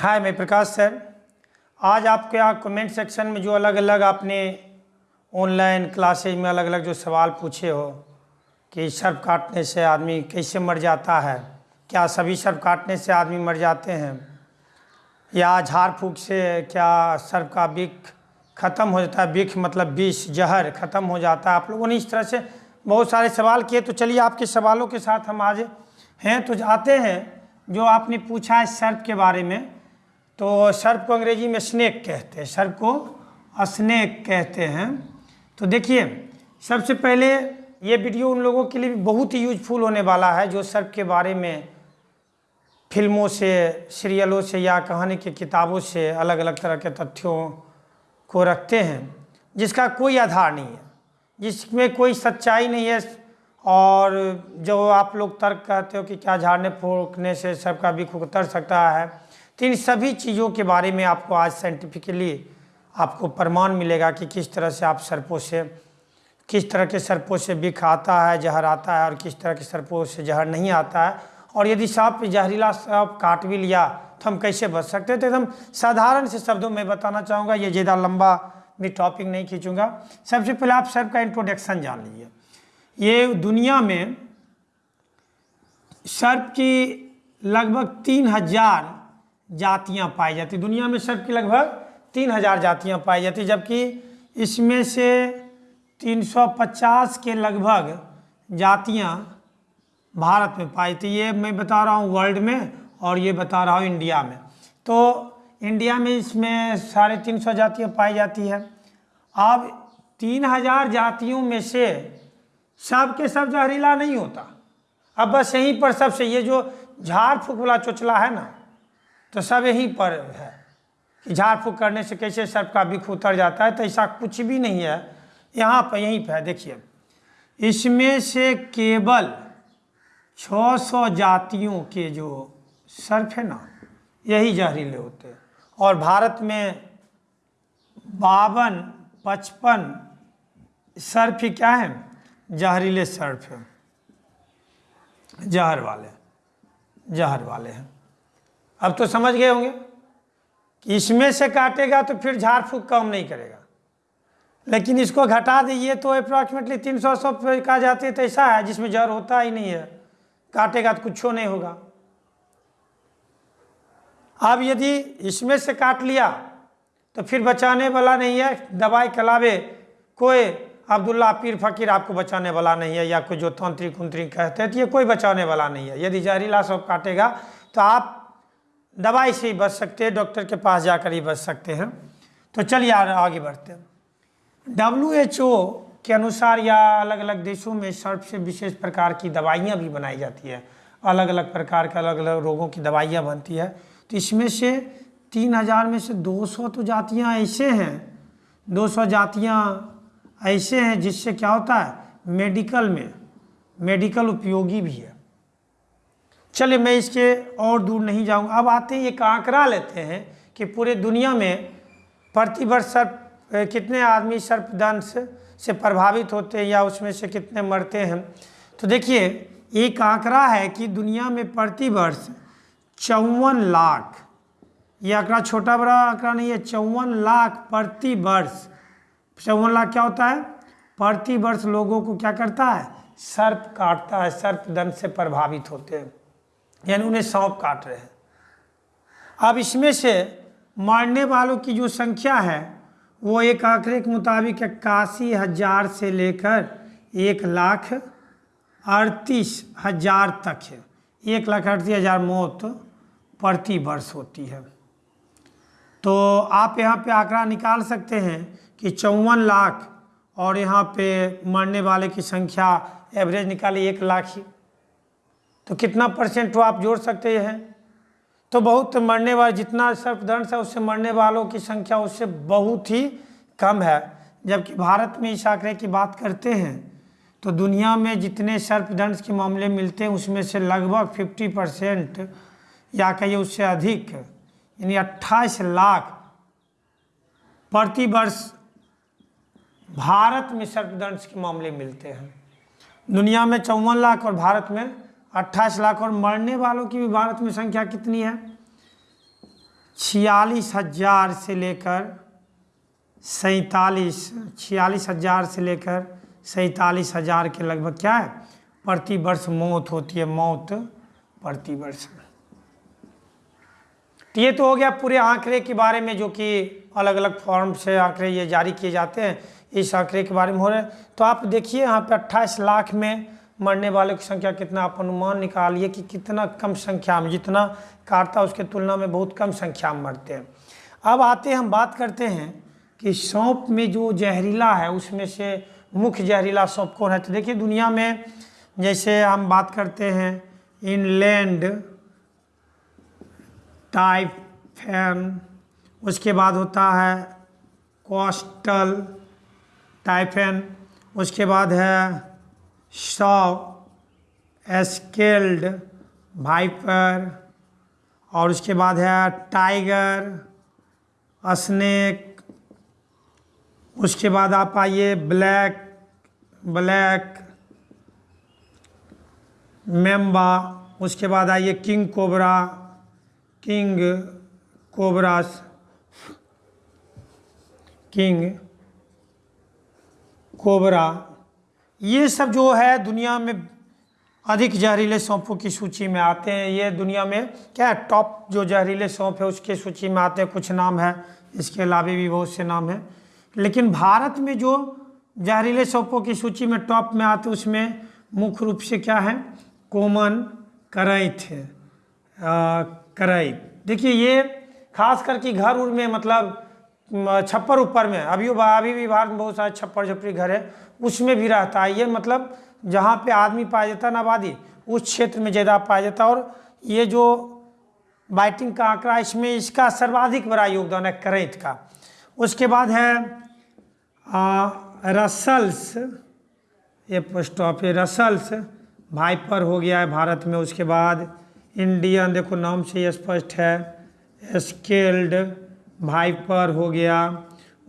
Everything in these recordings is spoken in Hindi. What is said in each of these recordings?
हाय, मैं प्रकाश सर। आज आपके यहाँ कमेंट सेक्शन में जो अलग अलग आपने ऑनलाइन क्लासेज में अलग अलग जो सवाल पूछे हो कि सर्प काटने से आदमी कैसे मर जाता है? क्या सभी सर्प काटने से आदमी मर जाते हैं? या झाड़ फूक से क्या सर्प का बिख खत्म हो जाता है? बिख मतलब विष, जहर खत्म हो जाता है। आप लोगों ने इस तरह से बहुत सारे सवाल किए तो चलिए आपके सवालों के साथ हम आज हैं तो जाते हैं जो आपने पूछा है सर्प के बारे में। तो सर्प को अंग्रेज़ी में स्नेक कहते हैं। सर्प को स्नेक कहते हैं। तो देखिए, सबसे पहले ये वीडियो उन लोगों के लिए भी बहुत ही यूजफुल होने वाला है, जो सर्प के बारे में फ़िल्मों से सीरियलों से या कहानी की किताबों से अलग अलग तरह के तथ्यों को रखते हैं, जिसका कोई आधार नहीं है, जिसमें कोई सच्चाई नहीं है। और जो आप लोग तर्क कहते हो कि क्या झाड़ने फूकने से सबका भी उतर सकता है तो इन सभी चीज़ों के बारे में आपको आज साइंटिफिकली आपको प्रमाण मिलेगा कि किस तरह से आप सर्पों से, किस तरह के सर्पों से बिख आता है, जहर आता है और किस तरह के सर्पों से जहर नहीं आता है। और यदि सांप, जहरीला सांप काट भी लिया तो हम कैसे बच सकते हैं? तो एकदम साधारण से शब्दों में बताना चाहूँगा, ये ज़्यादा लंबा भी टॉपिक नहीं खींचूँगा। सबसे पहले आप सर्प का इंट्रोडक्शन जान लीजिए। ये दुनिया में सर्प की लगभग तीन हज़ार जातियाँ पाई जाती। दुनिया में सर्प की लगभग तीन हज़ार जातियाँ पाई जाती, जबकि इसमें से 350 के लगभग जातियाँ भारत में पाई थी। ये मैं बता रहा हूँ वर्ल्ड में और ये बता रहा हूँ इंडिया में। तो इंडिया में इसमें साढ़े तीन सौ जातियाँ पाई जाती है। अब तीन हज़ार जातियों में से सब के सब जहरीला नहीं होता। अब बस यहीं पर सबसे, ये जो झाड़ फूक वाला चोचला है ना तो सब यहीं पर है कि झाड़ फूक करने से कैसे सर्प का बिख उतर जाता है तो ऐसा कुछ भी नहीं है। यहाँ पर यहीं पर है, देखिए। इसमें से केवल 600 जातियों के जो सर्प है ना, यही जहरीले होते हैं। और भारत में बावन, पचपन सर्फ ही क्या है? जहरीले सर्फ है। जहर वाले जहर वाले हैं। अब तो समझ गए होंगे कि इसमें से काटेगा तो फिर झाड़ फूक कम नहीं करेगा। लेकिन इसको घटा दीजिए तो अप्रॉक्सीमेटली तीन सौ सौ कहा जाते तो ऐसा है, जिसमें जहर होता ही नहीं है। काटेगा तो कुछ नहीं होगा। अब यदि इसमें से काट लिया तो फिर बचाने वाला नहीं है, दवाई कलावे, कोई अब्दुल्ला पीर फकीर आपको बचाने वाला नहीं है, या कोई जो तंत्रिक उंत्रिक कहते हैं तो ये कोई बचाने वाला नहीं है। यदि जहरीला सब काटेगा तो आप दवाई से ही बच सकते हैं, डॉक्टर के पास जाकर ही बच सकते हैं। तो चलिए आगे बढ़ते हैं। डब्ल्यू एच ओ के अनुसार या अलग अलग देशों में सर्प से विशेष प्रकार की दवाइयाँ भी बनाई जाती है। अलग अलग प्रकार के अलग अलग रोगों की दवाइयाँ बनती है। तो इसमें से तीन हज़ार में से दो सौ तो जातियाँ ऐसे हैं। दो सौ जातियाँ ऐसे हैं जिससे क्या होता है? मेडिकल में, मेडिकल उपयोगी भी है। चलिए मैं इसके और दूर नहीं जाऊँगा। अब आते हैं, एक आंकड़ा लेते हैं कि पूरे दुनिया में प्रतिवर्ष सर्प कितने आदमी सर्पदंश से प्रभावित होते हैं या उसमें से कितने मरते हैं? तो देखिए, एक आंकड़ा है कि दुनिया में प्रतिवर्ष चौवन लाख, ये आंकड़ा छोटा बड़ा आंकड़ा नहीं है, चौवन लाख प्रति वर्ष चौवन लाख क्या होता है? प्रति वर्ष लोगों को क्या करता है? सर्प काटता है सर्प दंड से प्रभावित होते हैं। यानी उन्हें सांप काट रहे हैं। अब इसमें से मरने वालों की जो संख्या है, वो एक आंकड़े के मुताबिक इक्यासी हज़ार से लेकर एक लाख अड़तीस हज़ार तक है। एक लाख अड़तीस हज़ार मौत प्रति वर्ष होती है। तो आप यहाँ पे आंकड़ा निकाल सकते हैं कि चौवन लाख और यहाँ पे मरने वाले की संख्या एवरेज निकाली एक लाख ही। तो कितना परसेंट तो आप जोड़ सकते हैं? तो बहुत मरने वाले, जितना सर्पदंश है, उससे मरने वालों की संख्या उससे बहुत ही कम है। जबकि भारत में इस आंकड़े की बात करते हैं तो दुनिया में जितने सर्पदंश के मामले मिलते हैं, उसमें से लगभग 50 परसेंट या कहिए उससे अधिक, यानी अट्ठाईस लाख प्रति वर्ष भारत में सर्पदंश के मामले मिलते हैं। दुनिया में चौवन लाख और भारत में अट्ठाईस लाख और मरने वालों की भी भारत में संख्या कितनी है? छियालीस हज़ार से लेकर सैतालीस, छियालीस हज़ार से लेकर सैतालीस हज़ार के लगभग क्या है? प्रति वर्ष मौत होती है, मौत प्रति वर्ष तो ये तो हो गया पूरे आंकड़े के बारे में जो कि अलग अलग फॉर्म से आंकड़े ये जारी किए जाते हैं, इस आंकड़े के बारे में हो रहे हैं। तो आप देखिए यहाँ पे अट्ठाईस लाख में मरने वालों की संख्या कितना, आप अनुमान निकालिए कि कितना कम संख्या में, जितना काटता उसके तुलना में बहुत कम संख्या में मरते हैं। अब आते हम बात करते हैं कि सौंप में जो जहरीला है, उसमें से मुख्य जहरीला सौंप कौन है? तो देखिए, दुनिया में जैसे हम बात करते हैं, इनलैंड, टाइफेन, उसके बाद होता है कोस्टल, टाइफेन, उसके बाद है सौ एस्केल्ड, भाइपर और उसके बाद है टाइगर, स्नेक। उसके बाद आप आइए ब्लैक ब्लैक, मेम्बा। उसके बाद आइए king cobra, king cobras, king cobra. ये सब जो है दुनिया में अधिक जहरीले सौंपों की सूची में आते हैं। ये दुनिया में क्या है? टॉप जो जहरीले सौंप है, उसके सूची में आते हैं। कुछ नाम है, इसके अलावा भी बहुत से नाम हैं। लेकिन भारत में जो जहरीले सौंपों की सूची में टॉप में आते उसमें मुख्य रूप से क्या है? कोमन करैथ करैथ देखिए, ये खास करके घर उर में मतलब छप्पर ऊपर में। अभी अभी भी भारत में बहुत सारे छप्पर झपड़ी घर है। उसमें भी रहता है। ये मतलब जहाँ पे आदमी पाया जाता है आबादी उस क्षेत्र में ज़्यादा पाया जाता है। और ये जो बाइटिंग का आंकड़ा इसमें इसका सर्वाधिक बड़ा योगदान है करैत का। उसके बाद है आ, रसल्स। ये स्टॉप है रसल्स। भाइपर हो गया है भारत में। उसके बाद इंडियन देखो नाम से स्पष्ट है। स्केल्ड भाइपर हो गया।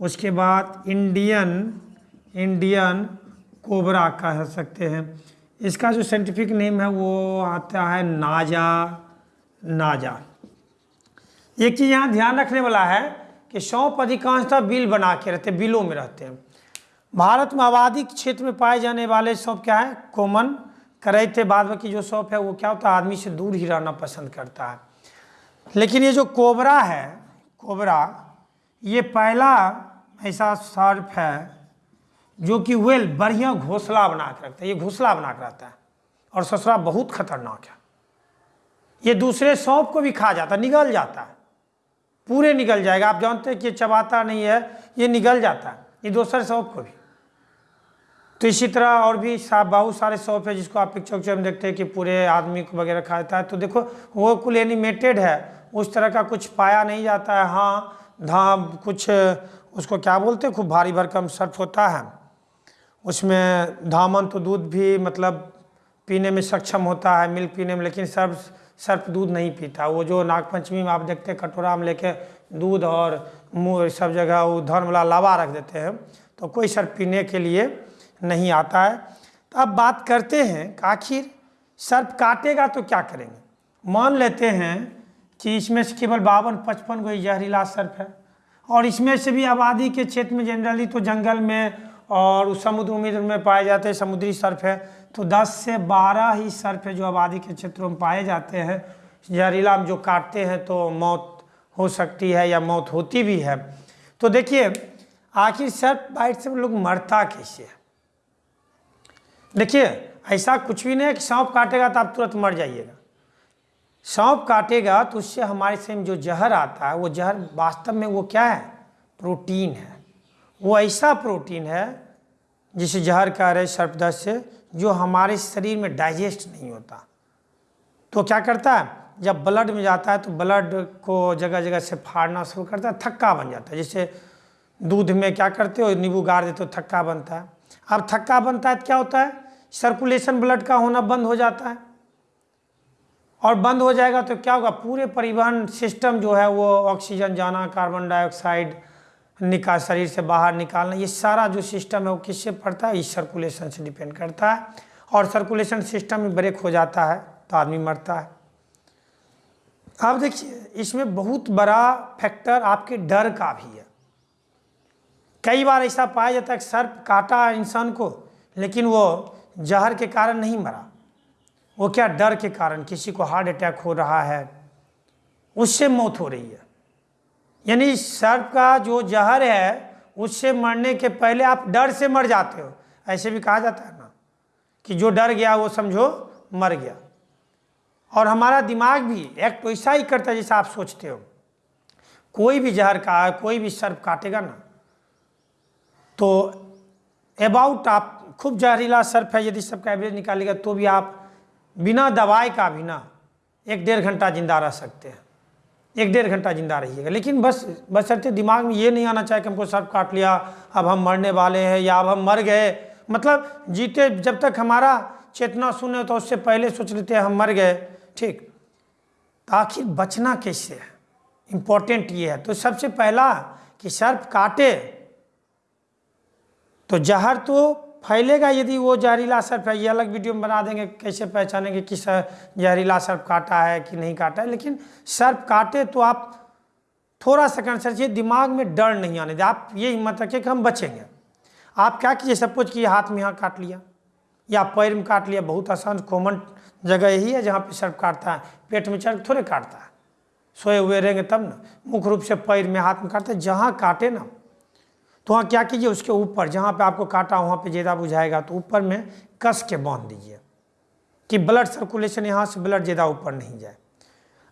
उसके बाद इंडियन इंडियन कोबरा कह सकते हैं। इसका जो साइंटिफिक नेम है, वो आता है नाजा नाजा। एक चीज़ यहाँ ध्यान रखने वाला है कि सौंप अधिकांशतः बिल बना के रहते बिलों में रहते हैं। भारत में आबादी क्षेत्र में पाए जाने वाले सौंप क्या है? कॉमन करे थे बाद बाकी जो सौंप है, वो क्या होता है? आदमी से दूर ही रहना पसंद करता है। लेकिन ये जो कोबरा है, कोबरा, ये पहला ऐसा सर्प है जो कि वेल, बढ़िया घोंसला बना के रखता है। ये घोंसला बना के रहता है। और ससुरा बहुत खतरनाक है। ये दूसरे सौंप को भी खा जाता, निगल जाता। है पूरे निकल जाएगा। आप जानते हैं कि ये चबाता नहीं है, ये निगल जाता है। ये दूसरे सौंप को भी। तो इसी तरह और भी बहुत सारे सौंप है जिसको आप पिक्चर उक्चर में देखते हैं कि पूरे आदमी को वगैरह खा जाता है। तो देखो, वो कुल एनिमेटेड है। उस तरह का कुछ पाया नहीं जाता है। हाँ धाम कुछ, उसको क्या बोलते हैं? खूब भारी भरकम सर्फ होता है। उसमें धामन तो दूध भी मतलब पीने में सक्षम होता है, मिल्क पीने में, लेकिन सर्फ सर्फ दूध नहीं पीता। वो जो नागपंचमी में आप देखते हैं कटोरा में लेके दूध और मुँह सब जगह वो धर्म वाला लावा रख देते हैं तो कोई सर्फ पीने के लिए नहीं आता है। तो अब बात करते हैं आखिर सर्प काटेगा तो क्या करेंगे? मान लेते हैं कि इसमें से केवल बावन, पचपन को जहरीला सर्प है, और इसमें से भी आबादी के क्षेत्र में जनरली तो जंगल में और उस समुद्र उम्र में पाए जाते हैं, समुद्री सर्फ है। तो 10 से 12 ही सर्फ है जो आबादी के क्षेत्रों में पाए जाते हैं। जहरीला जो काटते हैं तो मौत हो सकती है या मौत होती भी है। तो देखिए, आखिर सर्फ बाइट से लोग मरता कैसे है? देखिए, ऐसा कुछ भी नहीं है कि सांप काटेगा तो आप तुरंत मर जाइएगा। सांप काटेगा तो उससे हमारे से जो जहर आता है, वो जहर वास्तव में वो क्या है? प्रोटीन है। वो ऐसा प्रोटीन है जिसे जहर कह रहे सर्पदस्त से, जो हमारे शरीर में डाइजेस्ट नहीं होता। तो क्या करता है? जब ब्लड में जाता है तो ब्लड को जगह जगह से फाड़ना शुरू करता है, थक्का बन जाता है। जैसे दूध में क्या करते हो, नींबू गाड़ देते हो, थक्का बनता है। अब थक्का बनता है तो क्या होता है? सर्कुलेशन ब्लड का होना बंद हो जाता है। और बंद हो जाएगा तो क्या होगा? पूरे परिवहन सिस्टम जो है वो ऑक्सीजन जाना कार्बन डाइऑक्साइड निकाल, शरीर से बाहर निकालना, ये सारा जो सिस्टम है वो किससे पड़ता है? इस सर्कुलेशन से डिपेंड करता है। और सर्कुलेशन सिस्टम ब्रेक हो जाता है तो आदमी मरता है। आप देखिए, इसमें बहुत बड़ा फैक्टर आपके डर का भी है। कई बार ऐसा पाया जाता है कि सर्प काटा इंसान को, लेकिन वो जहर के कारण नहीं मरा। वो क्या डर के कारण? किसी को हार्ट अटैक हो रहा है, उससे मौत हो रही है। यानी सर्प का जो जहर है, उससे मरने के पहले आप डर से मर जाते हो। ऐसे भी कहा जाता है ना, कि जो डर गया, वो समझो मर गया। और हमारा दिमाग भी एक्ट वैसा ही करता है जैसा आप सोचते हो। कोई भी जहर का, कोई भी सर्प काटेगा ना तो अबाउट आप खूब जहरीला सर्फ है, यदि सबका एवरेज निकालेगा तो भी आप बिना दवाई का भी ना एक डेढ़ घंटा ज़िंदा रह सकते हैं। एक डेढ़ घंटा ज़िंदा रहिएगा। लेकिन बस बसरते दिमाग में ये नहीं आना चाहिए कि हमको सर्फ काट लिया, अब हम मरने वाले हैं या अब हम मर गए। मतलब जीते जब तक हमारा चेतना सुने तो उससे पहले सोच लेते हैं हम मर गए। ठीक। तो आखिर बचना कैसे है? इम्पोर्टेंट ये है। तो सबसे पहला कि सर्प काटे तो जहर तो फैलेगा यदि वो जहरीला सर्फ है, ये अलग वीडियो में बना देंगे, कैसे पहचानेंगे कि सर जहरीला सर्फ काटा है कि नहीं काटा है। लेकिन सर्फ काटे तो आप थोड़ा सा कंसर चाहिए दिमाग में डर नहीं आने दे। आप ये हिम्मत रखिए कि हम बचेंगे। आप क्या कीजिए सपोज़ कि हाथ में यहाँ काट लिया, या पैर में काट लिया, बहुत आसान कॉमन जगह यही है जहाँ पे सर्फ काटता है, पेट में चढ़ थोड़े काटता है। सोए हुए रहेंगे तब ना। मुख्य रूप से पैर में हाथ में काटते जहाँ काटे ना। तो वहाँ क्या कीजिए? उसके ऊपर, जहाँ पे आपको काटा, वहाँ पे ज़्यादा बुझाएगा तो ऊपर में कस के बाँध दीजिए कि ब्लड सर्कुलेशन यहाँ से ब्लड ज़्यादा ऊपर नहीं जाए।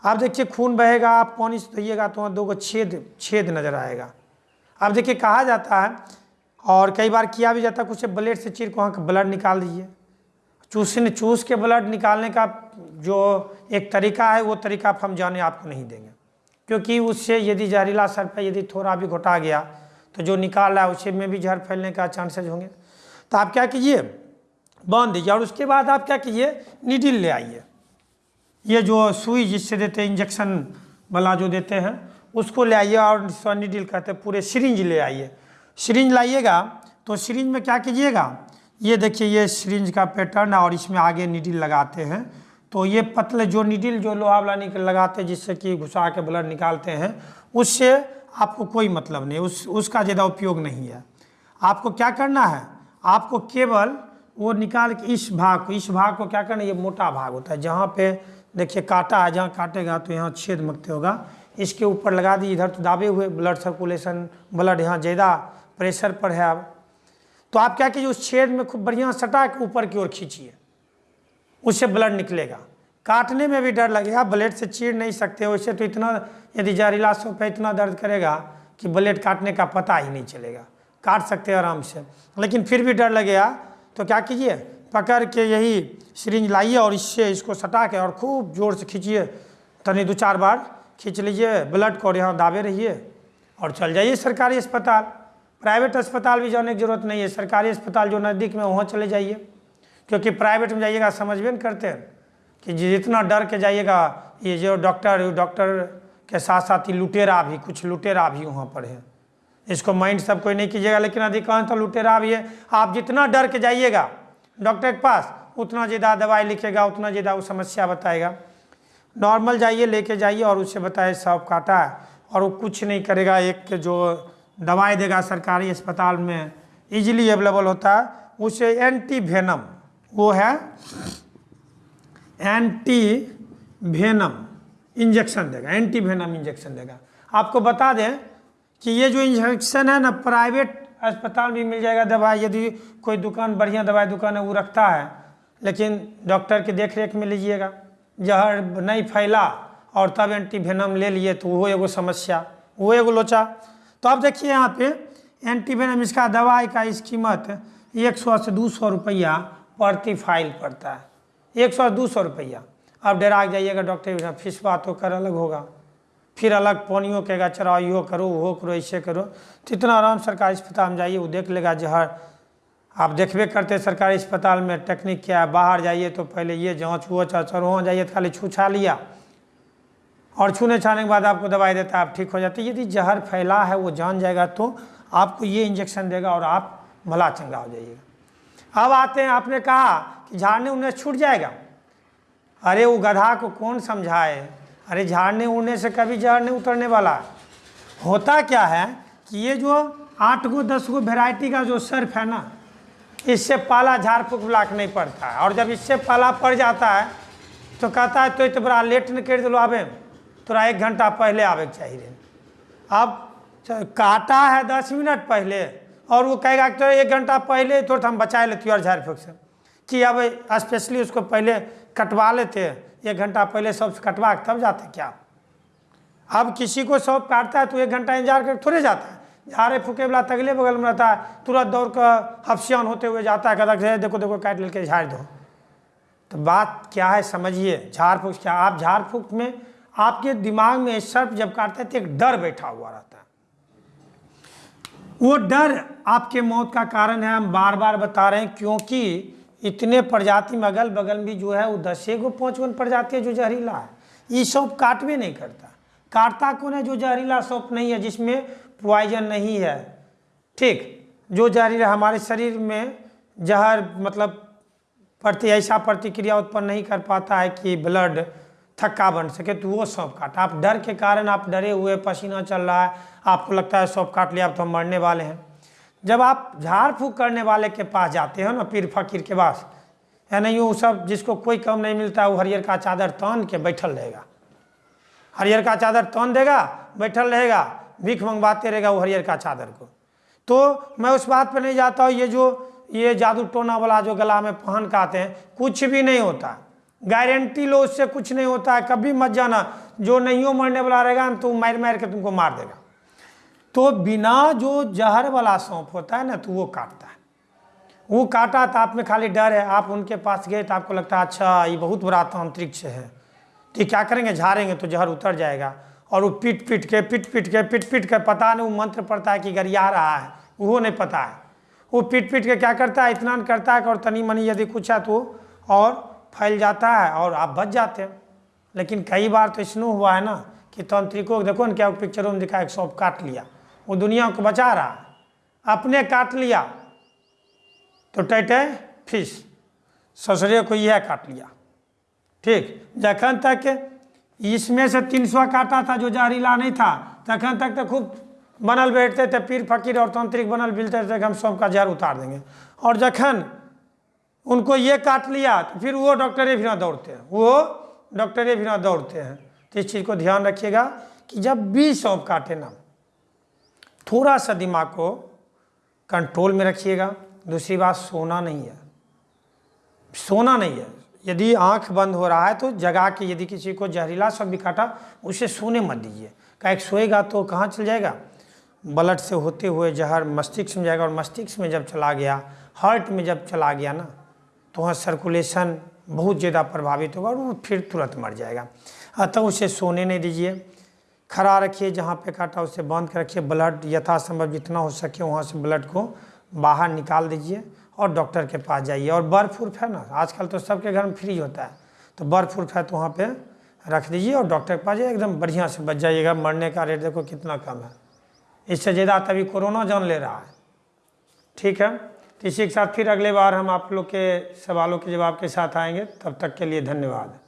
आप देखिए, खून बहेगा, आप पानी से धोइएगा तो वहाँ दो छेद छेद नज़र आएगा। अब देखिए, कहा जाता है, और कई बार किया भी जाता है कुछ ब्लेड से चीर को वहाँ का ब्लड निकाल दीजिए। चूसने चूस के ब्लड निकालने का जो एक तरीका है, वो तरीका हम जाने आपको नहीं देंगे। क्योंकि उससे यदि जहरीला सर्प है, यदि थोड़ा भी घोटा गया तो जो निकाल रहा है, उसे में भी जहर फैलने का चांसेज होंगे। तो आप क्या कीजिए? बाँध दीजिए और उसके बाद आप क्या कीजिए? निडिल ले आइए। ये जो सुई जिससे देते हैं, इंजेक्शन वाला जो देते हैं, उसको ले आइए और निडिल कहते हैं, पूरे सिरिंज ले आइए। सिरिंज लाइएगा तो सिरिंज में क्या कीजिएगा? ये देखिए, ये सिरिंज का पैटर्न और इसमें आगे निडिल लगाते हैं। तो ये पतले जो निडिल, जो लोहा वाला निकल लगाते हैं, जिससे कि घुसा के ब्लड निकालते हैं, उससे आपको कोई मतलब नहीं, उस, उसका ज़्यादा उपयोग नहीं है। आपको क्या करना है? आपको केवल वो निकाल के इस भाग को, इस भाग को क्या करना ये मोटा भाग होता है, जहाँ पे देखिए काटा है, जहाँ काटेगा तो यहाँ छेद मकते होगा। इसके ऊपर लगा दी इधर तो दाबे हुए ब्लड सर्कुलेशन ब्लड यहाँ ज़्यादा प्रेशर पर है। अब तो आप क्या कीजिए, उस छेद में खूब बढ़िया सटा के ऊपर की ओर खींचिए, उससे ब्लड निकलेगा। काटने में भी डर लगेगा, ब्लेड से चीर नहीं सकते, वैसे तो इतना यदि जहरीला सौ पे इतना दर्द करेगा कि ब्लेड काटने का पता ही नहीं चलेगा। काट सकते हैं आराम से, लेकिन फिर भी डर लगेगा। तो क्या कीजिए, पकड़ के यही सिरिंज लाइए और इससे इसको सटा के और खूब ज़ोर से खींचिए। तनी दो चार बार खींच लीजिए ब्लड को और यहाँ दाबे रहिए और चल जाइए सरकारी अस्पताल। प्राइवेट अस्पताल भी जाने की ज़रूरत नहीं है, सरकारी अस्पताल जो नज़दीक में वहाँ चले जाइए, क्योंकि प्राइवेट में जाइएगा समझ भी नहीं करते हैं। कि जितना डर के जाइएगा, ये जो डॉक्टर डॉक्टर के साथ साथ ही लुटेरा भी, कुछ लुटेरा भी वहाँ पर है। इसको माइंड सब कोई नहीं कीजिएगा, लेकिन अधिकांश तो लुटेरा भी है। आप जितना डर के जाइएगा, डॉक्टर के पास, उतना ज़्यादा दवाई लिखेगा, उतना ज़्यादा वो समस्या बताएगा। नॉर्मल जाइए, लेके जाइए और उससे बताए, सब काटा है। और वो कुछ नहीं करेगा, एक जो दवाई देगा सरकारी अस्पताल में इजीली अवेलेबल होता है, उसे एंटी वेनम वो है एंटी वेनम इंजेक्शन देगा एंटी वेनम इंजेक्शन देगा। आपको बता दें कि ये जो इंजेक्शन है ना, प्राइवेट अस्पताल भी मिल जाएगा दवाई। यदि कोई दुकान, बढ़िया दवाई दुकान है, वो रखता है, लेकिन डॉक्टर के देख रेख में लीजिएगा। जहर नहीं फैला और तब एंटी वेनम ले लिए तो वो एगो समस्या, वो एगो लोचा। तो अब देखिए यहाँ पे एंटी वेनम इसका दवाई का इस कीमत एक सौ से दो सौ रुपया प्रति फ़ाइल पड़ता है। एक सौ दो सौ रुपया। अब डरा जाइएगा डॉक्टर फ़ीस बात तो कर, अलग होगा। फिर अलग पानियों कहेगा चराओ यो करो, वो करो, ऐसे करो। तो इतना आराम सरकारी अस्पताल में जाइए, वो देख लेगा जहर आप देखबे करते सरकारी अस्पताल में, टेक्निक क्या है, बाहर जाइए तो पहले ये जाँच, वो चाच और वहाँ जाइए तो खाली छू छा लिया। और छूने छाने के बाद आपको दवाई देता है, आप ठीक हो जाते यदि जहर फैला है, वो जान जाएगा तो आपको ये इंजेक्शन देगा और आप भला चंगा हो जाइएगा। अब आते हैं, आपने कहा कि झाड़ने उन्हें छूट जाएगा। अरे, वो गधा को कौन समझाए? अरे, झाड़ने उड़ने से कभी जहर नहीं उतरने वाला। होता क्या है कि ये जो आठ गो, दस गो वेराइटी का जो सर्फ है ना, इससे पाला झाड़ फूक ब्लाक नहीं पड़ता है। और जब इससे पाला पड़ जाता है तो कहता है तो तो बड़ा लेट न कर दिलो आबे। तोरा एक घंटा पहले आवे के चाहिए। अब काटा है दस मिनट पहले। और वो कहेगा कि तो एक घंटा पहले तो हम बचा लेती और झाड़ फूक से। कि अब स्पेशली उसको पहले कटवा लेते एक घंटा पहले सबसे कटवा के तब जाते क्या? अब किसी को सौंप काटता है तो एक घंटा इंतज़ार कर थोड़े जाता है। झाड़े फूके वाला तगले बगल में रहता है, तुरंत दौड़ कर हफ्सियान होते हुए जाता है, कहता है देखो देखो, काट लेके झाड़ दो। तो बात क्या है समझिए, झाड़ फूक क्या? आप झाड़ फूक में आपके दिमाग में सर्प जब काटते हैं तो एक डर बैठा हुआ रहता है। वो डर आपके मौत का कारण है। हम बार बार बता रहे हैं क्योंकि इतने प्रजाति में अगल बगल भी जो है, वो दसे गो पाँच गो प्रजाति है जो जहरीला है। ये सब काटवे नहीं करता। काटता कौन है जो जहरीला सौंप नहीं है, जिसमें पॉइजन नहीं है? ठीक। जो जहरीला हमारे शरीर में जहर मतलब प्रति, ऐसा प्रतिक्रिया उत्पन्न नहीं कर पाता है कि ब्लड थक्का बन सके तो वो सौंप काटा। आप डर के कारण आप डरे हुए पसीना चल रहा है आपको लगता है सौंप काट लिया, अब तो हम मरने वाले हैं। जब आप झाड़ फूक करने वाले के पास जाते हो ना, पीर फकीर के पास, है नहीं वो सब जिसको कोई कम नहीं मिलता, वो हरियर का चादर तान के बैठल रहेगा। हरियर का चादर तान देगा, बैठल रहेगा, भीख मंगवाते रहेगा वो हरियर का चादर को। तो मैं उस बात पर नहीं जाता हूँ, ये जो, ये जादू टोना वाला जो गला में पहन के आते हैं, कुछ भी नहीं होता। गारंटी लो, उससे कुछ नहीं होता है, कभी मत जाना, जो नहीं हो मरने वाला रहेगा ना तो मार मार के तुमको मार देगा। तो बिना जो जहर वाला सौंप होता है ना तो वो काटता है। वो काटा तो आप में खाली डर है। आप उनके पास गए तो आपको लगता है अच्छा ये बहुत बड़ा तांत्रिक है। तो क्या करेंगे? झाड़ेंगे तो जहर उतर जाएगा। और वो पीट पीट के, पीट पीट के, पीट पीट के पता नहीं, वो मंत्र पड़ता है कि गरिया रहा है। वो नहीं पता है। वो पीट पीट के क्या करता है? इतना करता है और तनी मनी यदि कुछ है तो और फैल जाता है और आप बच जाते हैं। लेकिन कई बार तो इसनो हुआ है ना कि तांत्रिकों, देखो ना क्या पिक्चरों में दिखा, एक सौंप काट लिया। वो दुनिया को बचा रहा। अपने काट लिया। तो टैटे फ़िश। ससुरे को यह काट लिया। ठीक, जखन तक इसमें से तीन सौ काटा था जो जहरीला नहीं था, तखन तक तो खूब बनल बैठते थे, पीर फकीर और तांत्रिक बनल मिलते थे कि हम सब का जहर उतार देंगे। और जखन उनको ये काट लिया तो फिर वो डॉक्टरे भी ना दौड़ते हैं। वो डॉक्टरे भी ना दौड़ते हैं। तो इस चीज़ को ध्यान रखिएगा कि जब भी सौंप काटे ना थोड़ा सा दिमाग को कंट्रोल में रखिएगा। दूसरी बात, सोना नहीं है। सोना नहीं है। यदि आँख बंद हो रहा है तो जगा के यदि किसी को जहरीला सब भी काटा उसे सोने मत दीजिए। का एक सोएगा तो कहाँ चल जाएगा? ब्लड से होते हुए जहर मस्तिष्क में जाएगा और मस्तिष्क में जब चला गया, हार्ट में जब चला गया ना तो वहाँ सर्कुलेशन बहुत ज़्यादा प्रभावित होगा और वो फिर तुरंत मर जाएगा। अतः उसे सोने नहीं दीजिए। खड़ा रखिए, जहाँ पे काटा उसे बाँध के रखिए। ब्लड यथासंभव जितना हो सके वहाँ से ब्लड को बाहर निकाल दीजिए और डॉक्टर के पास जाइए। और बर्फ़ उर्फ़ है ना, आजकल तो सबके घर में फ्री होता है। तो बर्फ़ उर्फ़ है तो वहाँ पे रख दीजिए और डॉक्टर के पास जाइए, एकदम बढ़िया से बच जाइएगा। मरने का रेट देखो कितना कम है। इससे ज़्यादा तभी कोरोना जान ले रहा है। ठीक है? तो इसी के साथ फिर अगले बार हम आप लोग के सवालों के जवाब के साथ आएँगे। तब तक के लिए धन्यवाद।